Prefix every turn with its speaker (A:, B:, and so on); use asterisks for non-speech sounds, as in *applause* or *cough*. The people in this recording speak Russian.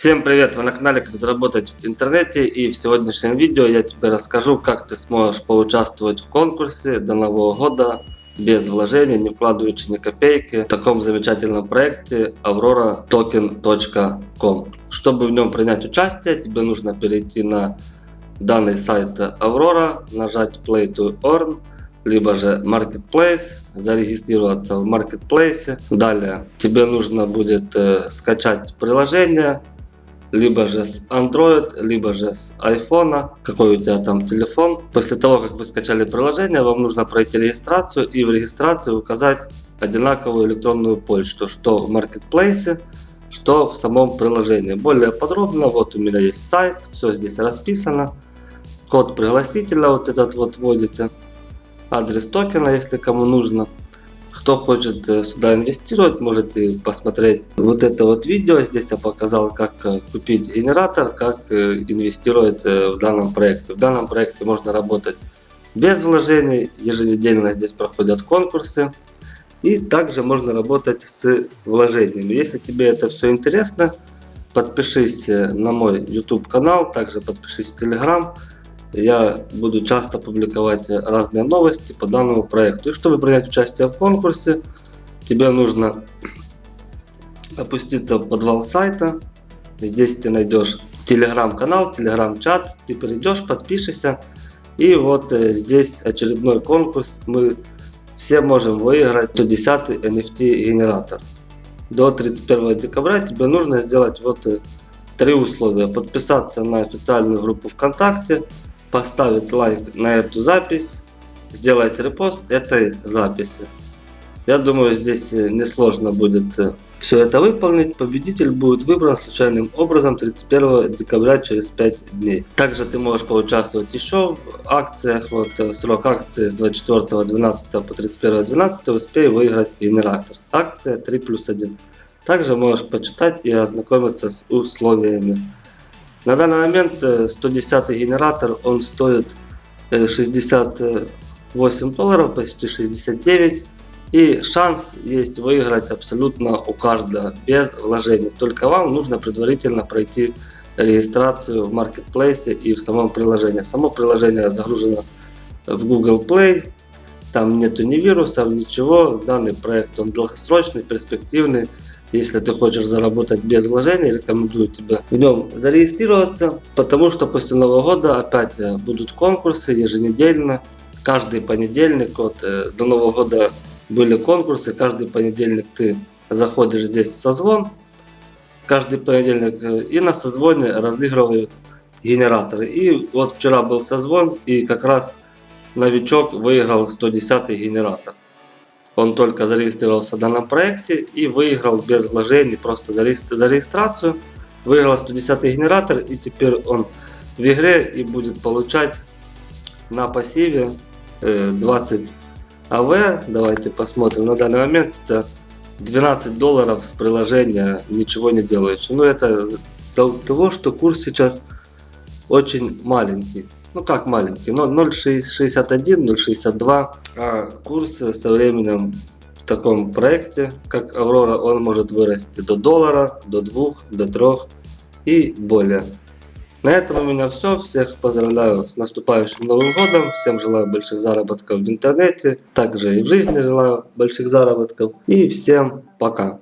A: Всем привет! Вы на канале Как заработать в интернете и в сегодняшнем видео я тебе расскажу как ты сможешь поучаствовать в конкурсе до Нового года без вложений, не вкладываючи ни копейки в таком замечательном проекте auroratoken.com Чтобы в нем принять участие тебе нужно перейти на данный сайт Aurora, нажать Play to Earn либо же Marketplace, зарегистрироваться в Marketplace. Далее тебе нужно будет э, скачать приложение, либо же с Android, либо же с iPhone, какой у тебя там телефон. После того, как вы скачали приложение, вам нужно пройти регистрацию и в регистрации указать одинаковую электронную почту, что в Marketplace, что в самом приложении. Более подробно, вот у меня есть сайт, все здесь расписано. Код пригласителя вот этот вот вводите, адрес токена, если кому нужно. Кто хочет э, сюда инвестировать, можете посмотреть вот это вот видео. Здесь я показал, как э, купить генератор, как э, инвестировать в данном проекте. В данном проекте можно работать без вложений. Еженедельно здесь проходят конкурсы. И также можно работать с вложениями. Если тебе это все интересно, подпишись на мой YouTube канал, также подпишись в Telegram я буду часто публиковать разные новости по данному проекту. И чтобы принять участие в конкурсе, тебе нужно *clears throat* опуститься в подвал сайта. Здесь ты найдешь телеграм-канал, телеграм-чат. Ты перейдешь, подпишешься. И вот э, здесь очередной конкурс. Мы все можем выиграть 110 NFT генератор. До 31 декабря тебе нужно сделать вот э, три условия. Подписаться на официальную группу ВКонтакте, поставить лайк на эту запись, сделать репост этой записи. Я думаю, здесь э, несложно будет э, все это выполнить. Победитель будет выбран случайным образом 31 декабря через 5 дней. Также ты можешь поучаствовать еще в акциях. Вот э, срок акции с 24.12 по 31.12 успей выиграть генератор. Акция 3 плюс 1. Также можешь почитать и ознакомиться с условиями. На данный момент 110 э, генератор, он стоит 68 э, долларов, почти 69. И шанс есть выиграть абсолютно у каждого, без вложений. Только вам нужно предварительно пройти регистрацию в маркетплейсе и в самом приложении. Само приложение загружено в Google Play. Там нету ни вирусов, ничего. Данный проект он долгосрочный, перспективный. Если ты хочешь заработать без вложений, рекомендую тебе в нем зарегистрироваться, потому что после Нового года опять э, будут конкурсы еженедельно. Каждый понедельник, вот э, до Нового года были конкурсы, каждый понедельник ты заходишь здесь в созвон, каждый понедельник э, и на созвоне разыгрывают генераторы. И вот вчера был созвон и как раз новичок выиграл 110 генератор. Он только зарегистрировался в данном проекте и выиграл без вложений, просто за, регистрацию. Выиграл 110 генератор и теперь он в игре и будет получать на пассиве 20 э, АВ. Давайте посмотрим. На данный момент это 12 долларов с приложения, ничего не делающего. Ну это того, что курс сейчас очень маленький. Ну как маленький, но 0.61, 0.62. А курс со временем в таком проекте, как Аврора, он может вырасти до доллара, до 2, до 3 и более. На этом у меня все. Всех поздравляю с наступающим Новым Годом. Всем желаю больших заработков в интернете. Также и в жизни желаю больших заработков. И всем пока.